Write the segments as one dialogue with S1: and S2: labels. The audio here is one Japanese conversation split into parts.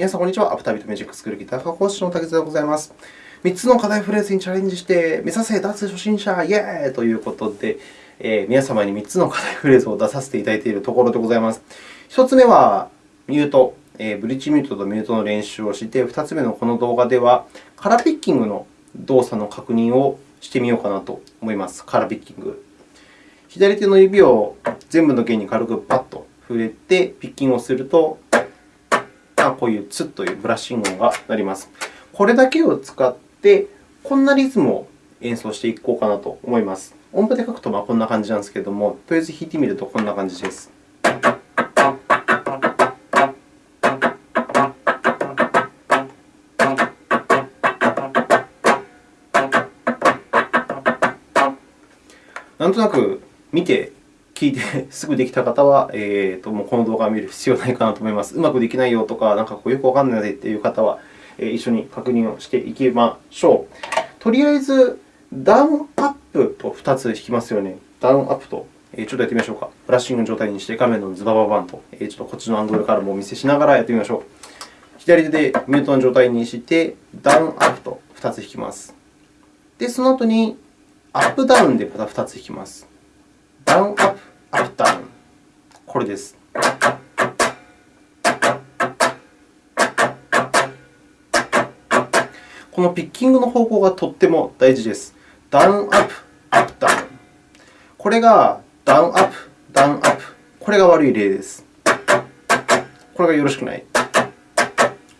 S1: 皆さん、こんにちは。アフタービートミュージックスクールギター科講師の竹津でございます。3つの課題フレーズにチャレンジして目指せ脱初心者イエーイということで、えー、皆様に3つの課題フレーズを出させていただいているところでございます。1つ目はミュート、えー、ブリッジミュートとミュートの練習をして、2つ目のこの動画ではカラーピッキングの動作の確認をしてみようかなと思います。カラーピッキング。左手の指を全部の弦に軽くパッと触れてピッキングをすると、こういうツッというブラッシング音が鳴ります。これだけを使って、こんなリズムを演奏していこうかなと思います。音符で書くとこんな感じなんですけれども、とりあえず弾いてみるとこんな感じです。なんとなく見て、聞いてすぐできた方は、えーと、もうこの動画を見る必要ないかなと思います。うまくできないよとか、なんかこうよくわからないという方は、えー、一緒に確認をしていきましょう。とりあえず、ダウンアップと2つ弾きますよね。ダウンアップと、え、ちょっとやってみましょうか。ブラッシングの状態にして画面のズバババンと、え、ちょっとこっちのアングルからもお見せしながらやってみましょう。左手でミュートの状態にして、ダウンアップと2つ弾きます。で、その後にアップダウンでまた2つ弾きます。ダウンアップ、アップダウン。これです。このピッキングの方向がとっても大事です。ダウンアップ、アップダウン。これがダウンアップ、ダウンアップ。これが悪い例です。これがよろしくない。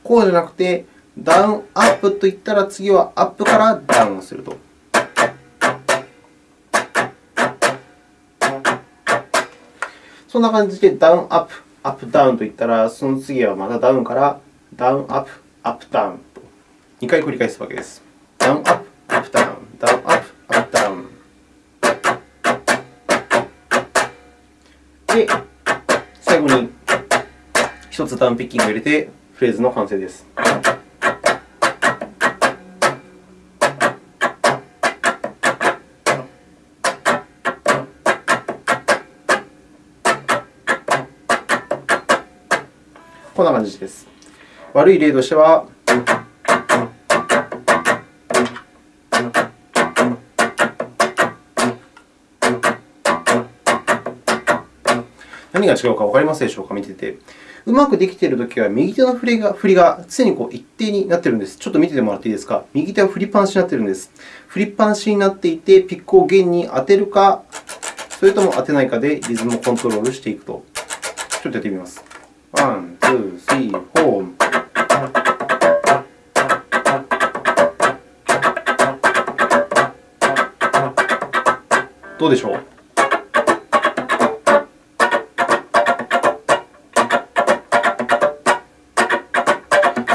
S1: こうじゃなくて、ダウンアップといったら次はアップからダウンすると。そんな感じでダウンアップ、アップダウンといったら、その次はまたダウンからダウンアップ、アップダウンと2回繰り返すわけです。ダウンアップ、アップダウン、ダウンアップ、アップダウン。で、最後に1つダウンピッキングを入れてフレーズの完成です。こんな感じです。悪い例としては、何が違うか分かりますでしょうか、見てて。うまくできているときは、右手の振りが振りが常にこう一定になっているんです。ちょっと見ててもらっていいですか？右手は振りっぱなしになっているんです。振りっぱなしになっていて、ピックを弦に当てるか、それとも当てないかでリズムをコントロールしていくと。ちょっとやってみます。ワン、ツー、スリー、フォー。どうでしょう？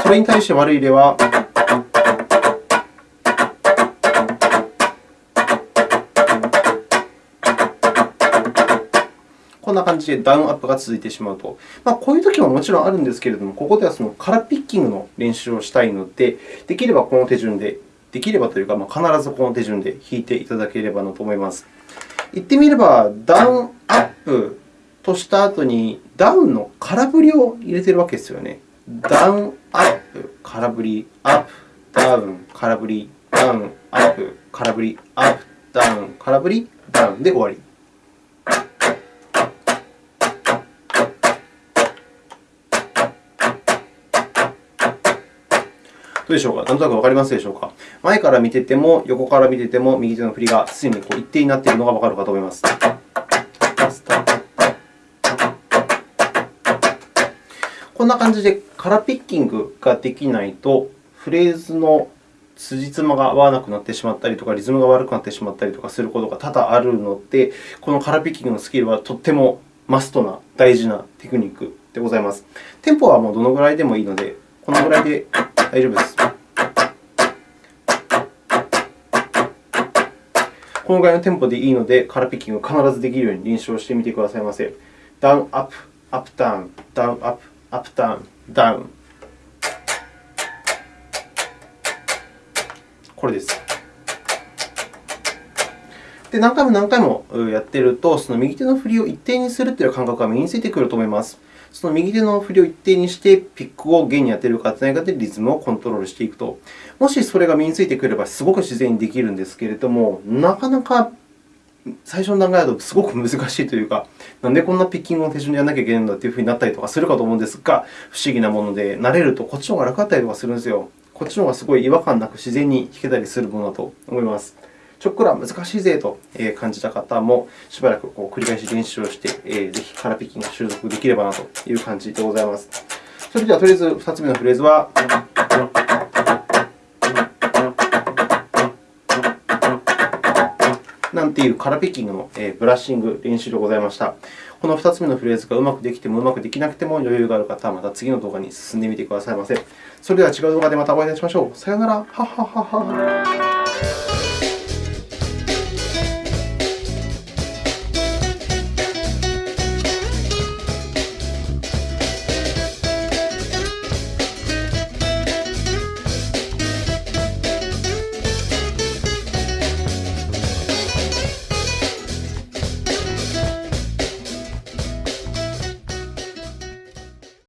S1: それに対して悪い例は、な感じでダウンアップが続いてしまうと。まあ、こういうときももちろんあるんですけれども、ここではそのカラーピッキングの練習をしたいので、できればこの手順で、できればというか、まあ、必ずこの手順で弾いていただければなと思います。言ってみれば、ダウンアップとした後に、ダウンの空振りを入れているわけですよね。ダウンアップ、空振り、アップ、ダウン、空振り、ダウン、アップ、空振り、アップ、ダウン、空振り、ダウンで終わり。どうでしょうか？なんとなくわかりますでしょうか？前から見てても、横から見てても、右手の振りが常にこう一定になっているのがわかるかと思います。こんな感じでカラーピッキングができないと、フレーズの辻褄が合わなくなってしまったりとか、リズムが悪くなってしまったりとかすることが多々あるので、このカラーピッキングのスキルはとってもマストな大事なテクニックでございます。テンポはもうどのぐらいでもいいので、このぐらいで大丈夫です。このぐらいのテンポでいいので、カラーピッキングを必ずできるように練習をしてみてくださいませ。ダウン、アップ、アップ、ダウン、ダウン、アップ、アップ、ダウン、ダウン。これです。で、何回も何回もやっていると、その右手の振りを一定にするという感覚が身についてくると思います。その右手の振りを一定にして、ピックを弦に当てるか当てないかでリズムをコントロールしていくと。もしそれが身についてくれば、すごく自然にできるんですけれども、なかなか最初の段階だとすごく難しいというか、なんでこんなピッキングを手順でやらなきゃいけないんだというふうになったりとかするかと思うんですが、不思議なもので、慣れるとこっちの方が楽だったりとかするんですよ。こっちの方がすごい違和感なく自然に弾けたりするものだと思います。ちょっくら難しいぜと感じた方も、しばらくこう繰り返し練習をして、ぜひカラーピッキングを習得できればなという感じでございます。それでは、とりあえず2つ目のフレーズは、なんていうカラーピッキングのブラッシング練習でございました。この2つ目のフレーズがうまくできてもうまくできなくても余裕がある方は、また次の動画に進んでみてくださいませ。それでは違う動画でまたお会いいたしましょう。さようなら。はははは。